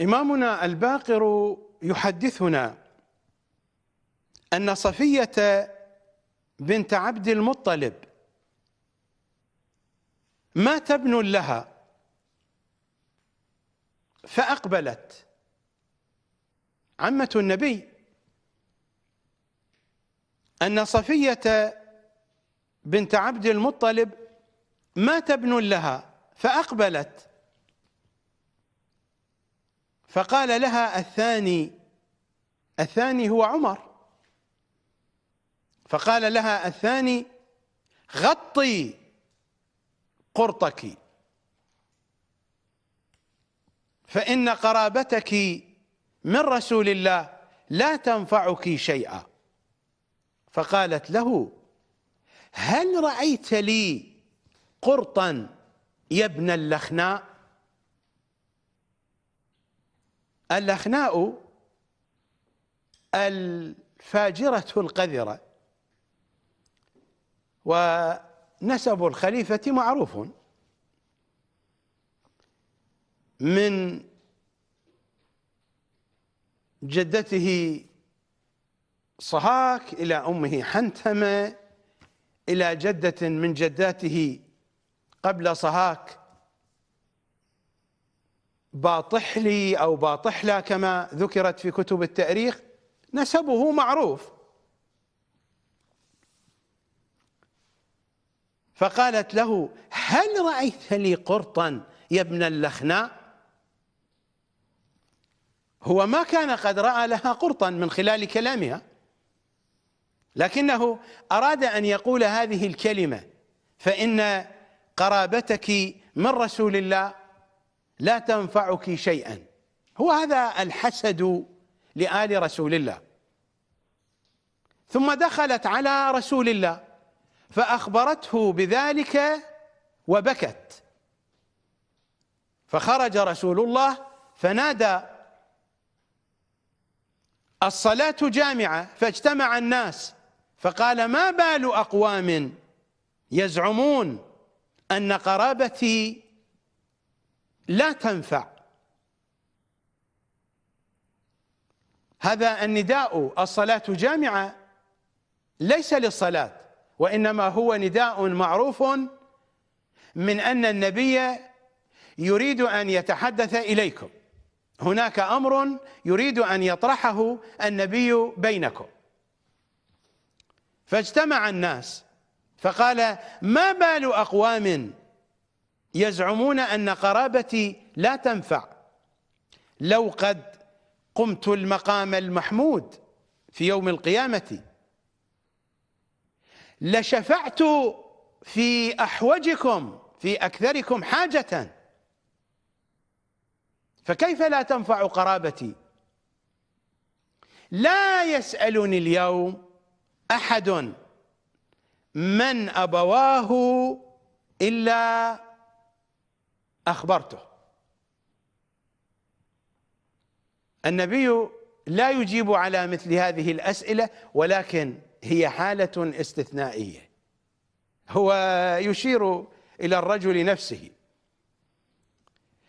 إمامنا الباقر يحدثنا أن صفية بنت عبد المطلب مات ابن لها فأقبلت عمة النبي أن صفية بنت عبد المطلب مات ابن لها فأقبلت فقال لها الثاني الثاني هو عمر. فقال لها الثاني غطي قرطك. فإن قرابتك من رسول الله لا تنفعك شيئا. فقالت له هل رأيت لي قرطا يا ابن اللخناء؟ اللخناء الفاجرة القذرة ونسب الخليفة معروف. من جدته صهاك إلى أمه حنتمة إلى جدة من جداته قبل صهاك باطحلي أو باطحلة كما ذكرت في كتب التأريخ نسبه معروف. فقالت له هل رأيت لي قرطا يا ابن اللخناء؟ هو ما كان قد رأى لها قرطا من خلال كلامها. لكنه أراد أن يقول هذه الكلمة فإن قرابتك من رسول الله لا تنفعك شيئا. هو هذا الحسد لآل رسول الله. ثم دخلت على رسول الله فأخبرته بذلك وبكت. فخرج رسول الله فنادى الصلاة جامعة فاجتمع الناس فقال ما بال أقوام يزعمون أن قرابتي لا تنفع. هذا النداء الصلاة جامعة ليس للصلاة وإنما هو نداء معروف من أن النبي يريد أن يتحدث إليكم. هناك أمر يريد أن يطرحه النبي بينكم. فاجتمع الناس فقال ما بال أقوام يزعمون أن قرابتي لا تنفع. لو قد قمت المقام المحمود في يوم القيامة لشفعت في أحوجكم في أكثركم حاجة. فكيف لا تنفع قرابتي؟ لا يسألني اليوم أحد من أبواه إلا أخبرته. النبي لا يجيب على مثل هذه الأسئلة ولكن هي حالة استثنائية. هو يشير إلى الرجل نفسه.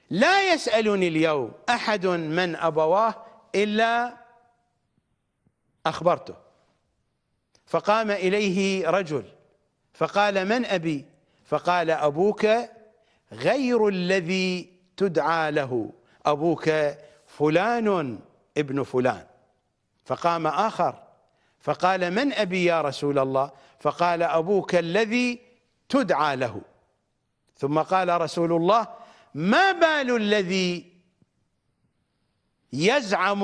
لا يسألني اليوم أحد من أبواه إلا أخبرته. فقام إليه رجل فقال من أبي؟ فقال أبوك غير الذي تدعى له. أبوك فلان ابن فلان. فقام آخر. فقال من أبي يا رسول الله؟ فقال أبوك الذي تدعى له. ثم قال رسول الله ما بال الذي يزعم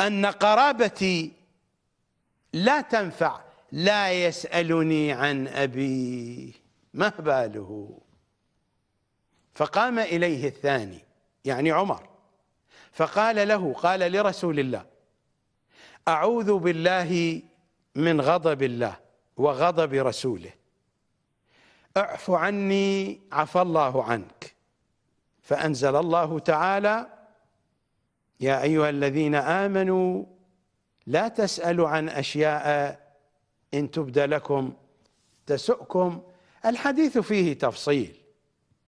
أن قرابتي لا تنفع؟ لا يسألني عن أبي. ما باله؟ فقام إليه الثاني يعني عمر فقال له قال لرسول الله أعوذ بالله من غضب الله وغضب رسوله. أعف عني عفى الله عنك. فأنزل الله تعالى يا أيها الذين آمنوا لا تسألوا عن أشياء إن تبد لكم تسؤكم الحديث فيه تفصيل.